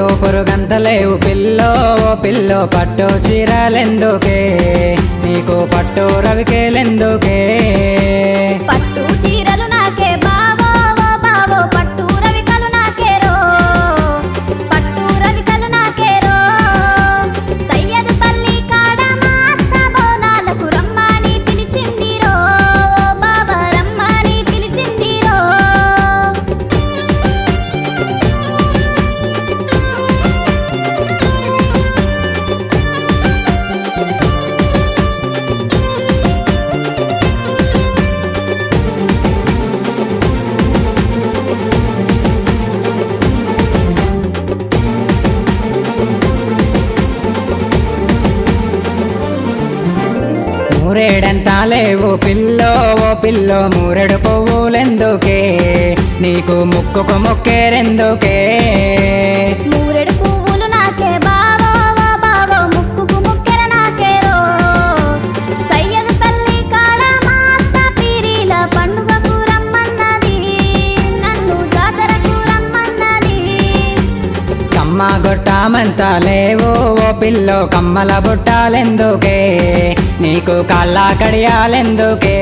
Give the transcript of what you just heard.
మూరెడంతలేవు pillow ఓ pillow పట్టు చీరాలెందుకే? నీకు పట్టు రవికేలెందుకే? మూరెడంత లేవు పిల్లో ఓ పిల్లో మూరెడు పువ్వులెందుకే? నీకు ముక్కుకు మొక్కేరెందుకే అమ్మ గొట్టామంతా లేవు. ఓ పిల్లో కమ్మల బుట్టాలెందుకే? నీకు కళ్ళ కడియాలెందుకే?